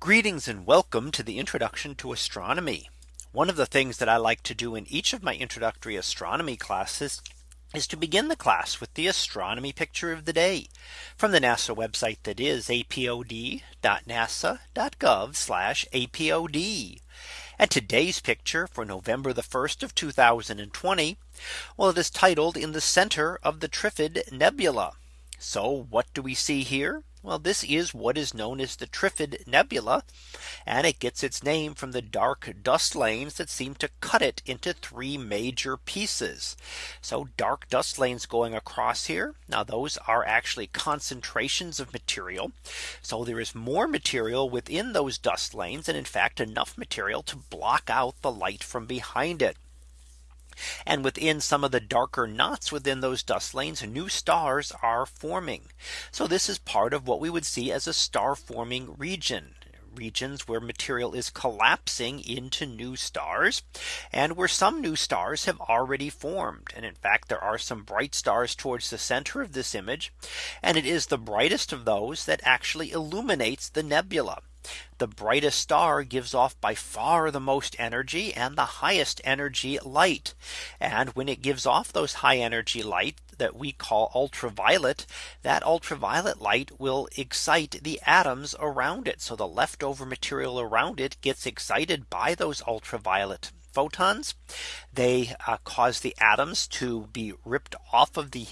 Greetings and welcome to the introduction to astronomy. One of the things that I like to do in each of my introductory astronomy classes is to begin the class with the astronomy picture of the day from the NASA website that is apod.nasa.gov apod. And today's picture for November the 1st of 2020. Well, it is titled in the center of the Trifid Nebula. So what do we see here? Well, this is what is known as the Trifid Nebula. And it gets its name from the dark dust lanes that seem to cut it into three major pieces. So dark dust lanes going across here. Now those are actually concentrations of material. So there is more material within those dust lanes and in fact enough material to block out the light from behind it. And within some of the darker knots within those dust lanes, new stars are forming. So this is part of what we would see as a star forming region regions where material is collapsing into new stars and where some new stars have already formed. And in fact, there are some bright stars towards the center of this image. And it is the brightest of those that actually illuminates the nebula. The brightest star gives off by far the most energy and the highest energy light. And when it gives off those high energy light that we call ultraviolet, that ultraviolet light will excite the atoms around it. So the leftover material around it gets excited by those ultraviolet photons. They uh, cause the atoms to be ripped off of the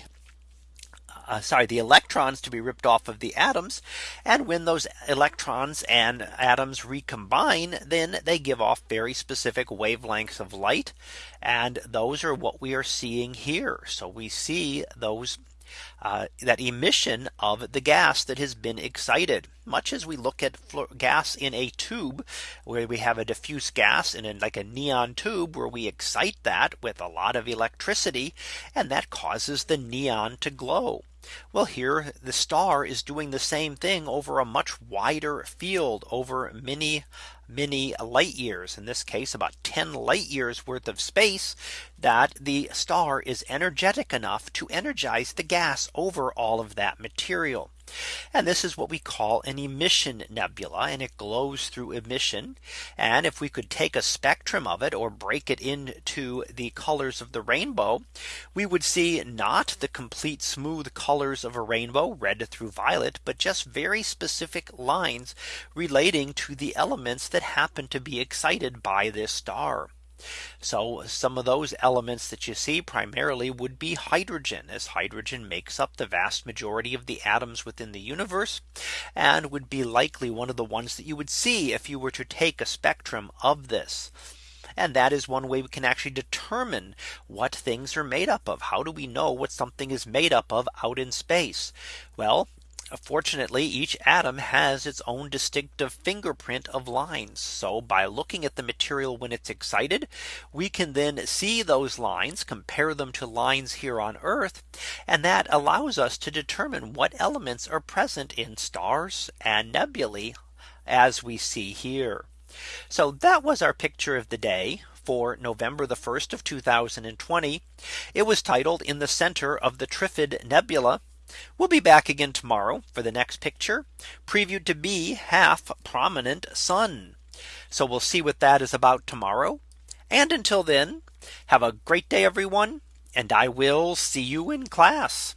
uh, sorry, the electrons to be ripped off of the atoms. And when those electrons and atoms recombine, then they give off very specific wavelengths of light. And those are what we are seeing here. So we see those uh, that emission of the gas that has been excited much as we look at gas in a tube where we have a diffuse gas in a, like a neon tube where we excite that with a lot of electricity and that causes the neon to glow. Well, here the star is doing the same thing over a much wider field over many many light years in this case about 10 light years worth of space that the star is energetic enough to energize the gas over all of that material. And this is what we call an emission nebula and it glows through emission. And if we could take a spectrum of it or break it into the colors of the rainbow, we would see not the complete smooth colors of a rainbow red through violet, but just very specific lines relating to the elements that happen to be excited by this star. So some of those elements that you see primarily would be hydrogen as hydrogen makes up the vast majority of the atoms within the universe and would be likely one of the ones that you would see if you were to take a spectrum of this. And that is one way we can actually determine what things are made up of. How do we know what something is made up of out in space? Well, Fortunately, each atom has its own distinctive fingerprint of lines. So by looking at the material when it's excited, we can then see those lines, compare them to lines here on Earth. And that allows us to determine what elements are present in stars and nebulae as we see here. So that was our picture of the day for November the 1st of 2020. It was titled in the center of the Trifid Nebula. We'll be back again tomorrow for the next picture previewed to be half prominent sun. So we'll see what that is about tomorrow. And until then, have a great day, everyone. And I will see you in class.